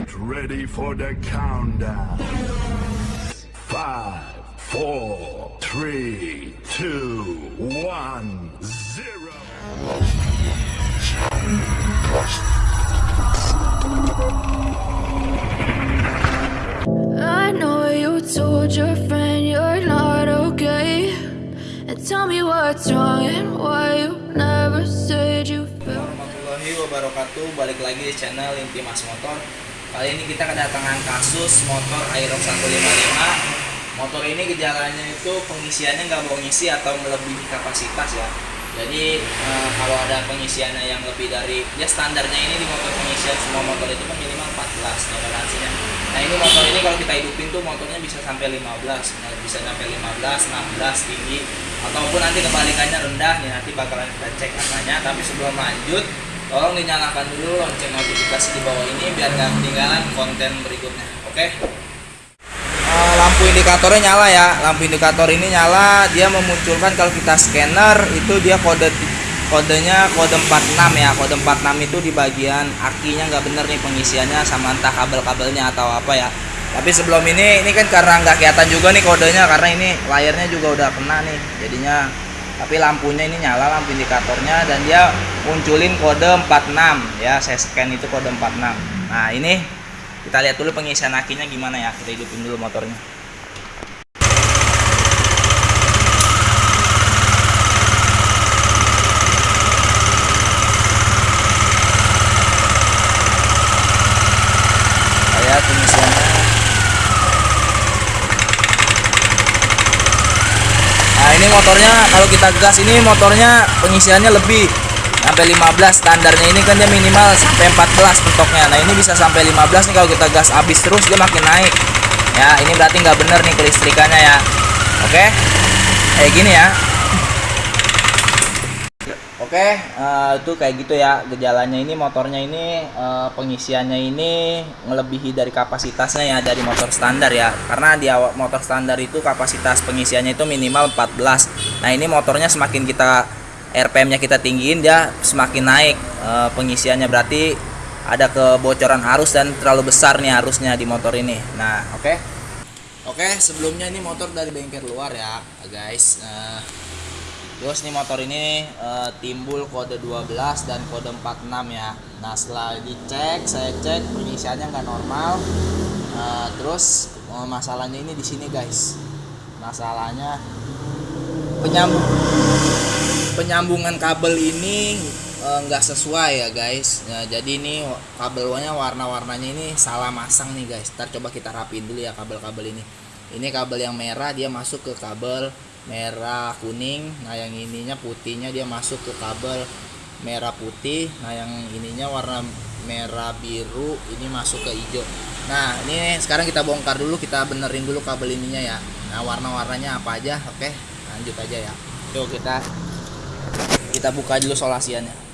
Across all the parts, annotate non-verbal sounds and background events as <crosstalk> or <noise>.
Get ready for the countdown. Five, four, three, two, one, zero. I know you told your friend you're not okay. And tell me what's wrong and why you never said you felt. warahmatullahi wabarakatuh Balik lagi di channel Inti Mas Motor Kali ini kita kedatangan kasus motor Aerox 155 Motor ini gejalanya itu pengisiannya nggak mau ngisi atau melebihi kapasitas ya. Jadi eh, kalau ada pengisiannya yang lebih dari Ya standarnya ini di motor pengisian semua motor itu kan minimal 14 toleransinya. Nah ini motor ini kalau kita hidupin tuh motornya bisa sampai 15 nah, Bisa sampai 15, 16 tinggi Ataupun nanti kebalikannya rendah nih Nanti bakalan kita cek angkanya Tapi sebelum lanjut tolong dinyalakan dulu lonceng notifikasi di bawah ini biar nggak ketinggalan konten berikutnya oke? Eh, lampu indikatornya nyala ya. Lampu indikator ini nyala dia memunculkan kalau kita scanner itu dia kode kodenya kode 46 ya. Kode 46 itu di bagian akinya nggak bener nih pengisiannya sama entah kabel-kabelnya atau apa ya. Tapi sebelum ini ini kan karena nggak kelihatan juga nih kodenya karena ini layarnya juga udah kena nih jadinya tapi lampunya ini nyala lampu indikatornya dan dia munculin kode 46 ya saya scan itu kode 46 nah ini kita lihat dulu pengisian akinya gimana ya kita hidupin dulu motornya lihat pengisiannya Nah ini motornya kalau kita gas ini motornya pengisiannya lebih. Sampai 15 standarnya ini kan dia minimal sampai 14 pentoknya. Nah ini bisa sampai 15 nih kalau kita gas habis terus dia makin naik. Ya ini berarti nggak bener nih kelistrikannya ya. Oke? Kayak gini ya oke eh, itu kayak gitu ya gejalanya ini motornya ini eh, pengisiannya ini melebihi dari kapasitasnya ya dari motor standar ya karena di motor standar itu kapasitas pengisiannya itu minimal 14 nah ini motornya semakin kita RPM-nya kita tinggiin dia semakin naik eh, pengisiannya berarti ada kebocoran arus dan terlalu besar nih arusnya di motor ini. Nah, oke. Oke, sebelumnya ini motor dari bengkel luar ya, guys. Eh, terus nih motor ini eh, timbul kode 12 dan kode 46 ya. Nah, setelah dicek, saya cek pengisiannya nggak normal. Eh, terus eh, masalahnya ini di sini, guys. Masalahnya penyambung penyambungan kabel ini nggak sesuai ya guys Nah, jadi ini kabelnya warna-warnanya ini salah masang nih guys ntar coba kita rapiin dulu ya kabel-kabel ini ini kabel yang merah dia masuk ke kabel merah kuning. Nah yang ininya putihnya dia masuk ke kabel merah putih. Nah yang ininya warna merah biru ini masuk ke hijau. Nah ini sekarang kita bongkar dulu kita benerin dulu kabel ininya ya. Nah warna-warnanya apa aja? Oke lanjut aja ya. Yuk kita kita buka dulu solasiannya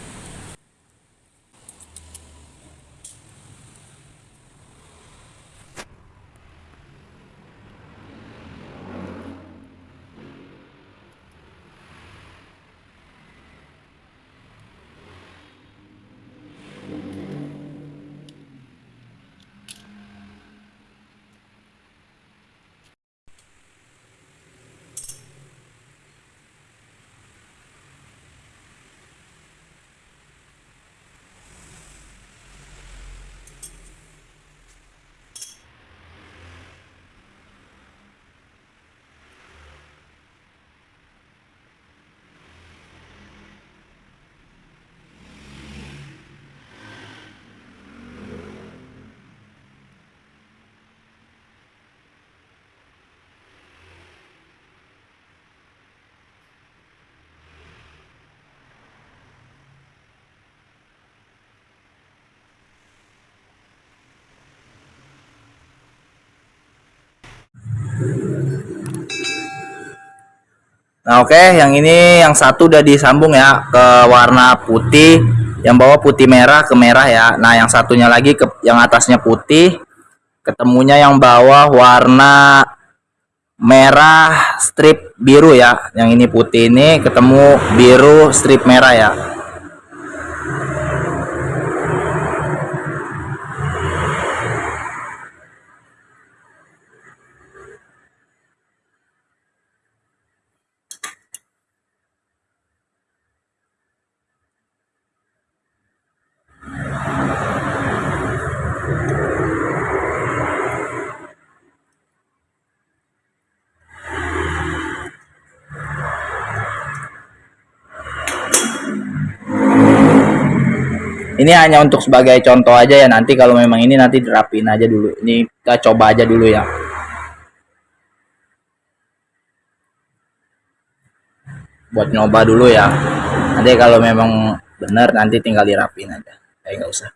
Nah oke, yang ini yang satu udah disambung ya ke warna putih, yang bawah putih merah ke merah ya. Nah yang satunya lagi ke yang atasnya putih, ketemunya yang bawah warna merah strip biru ya. Yang ini putih ini ketemu biru strip merah ya. Ini hanya untuk sebagai contoh aja ya nanti kalau memang ini nanti dirapin aja dulu. Ini kita coba aja dulu ya. Buat nyoba dulu ya. Nanti kalau memang benar nanti tinggal dirapin aja. Kayak nggak usah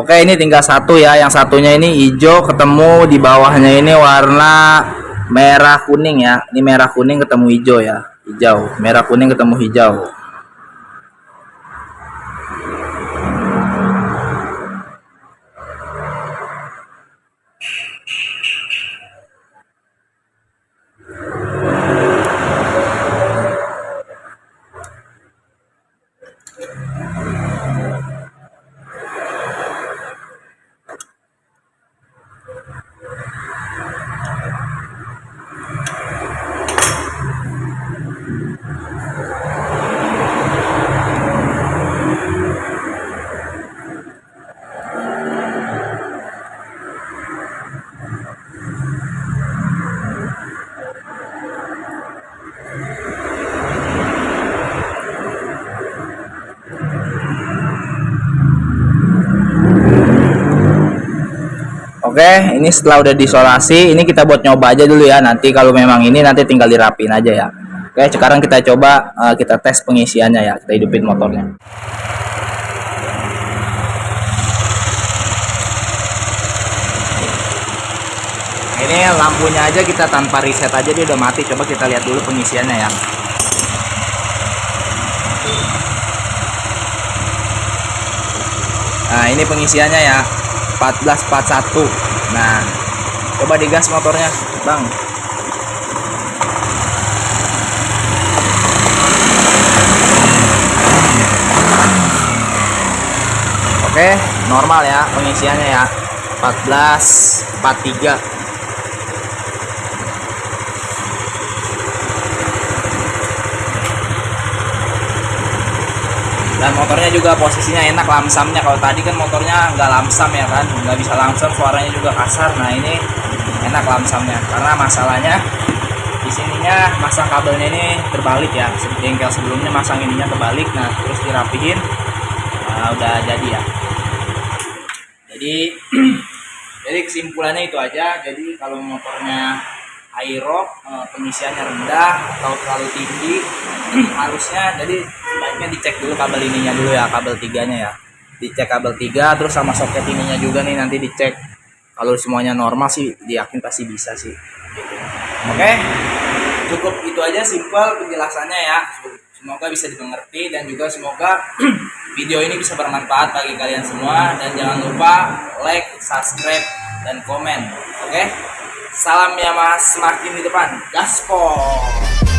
Oke ini tinggal satu ya. Yang satunya ini hijau ketemu di bawahnya ini warna merah kuning ya. Ini merah kuning ketemu hijau ya. Hijau. Merah kuning ketemu hijau Oke, ini setelah udah disolasi, ini kita buat nyoba aja dulu ya. Nanti kalau memang ini nanti tinggal dirapin aja ya. Oke, sekarang kita coba uh, kita tes pengisiannya ya. Kita hidupin motornya. Ini lampunya aja kita tanpa reset aja dia udah mati. Coba kita lihat dulu pengisiannya ya. Nah, ini pengisiannya ya. 1441 nah coba digas motornya bang. Oke normal ya pengisiannya ya. 1443 dan motornya juga posisinya enak lamsamnya. Kalau tadi kan motornya nggak lamsam ya kan nggak bisa lamsam suaranya juga kasar. Nah ini enak lamsamnya. Karena masalahnya di sininya masang kabelnya ini terbalik ya. Bengkel sebelumnya masang ininya terbalik. Nah terus dirapihin nah, udah jadi ya. Jadi <clears throat> jadi kesimpulannya itu aja. Jadi kalau motornya aero eh, pengisiannya rendah atau terlalu tinggi harusnya jadi sebaiknya dicek dulu kabel ininya dulu ya kabel tiganya ya. Dicek kabel tiga terus sama soket ininya juga nih nanti dicek. Kalau semuanya normal sih diyakin pasti bisa sih. Oke? Cukup itu aja simpel penjelasannya ya. Semoga bisa dimengerti dan juga semoga <clears throat> video ini bisa bermanfaat bagi kalian semua. Dan jangan lupa like subscribe dan komen. Oke? Salam ya mas, semakin di depan. Gaspol.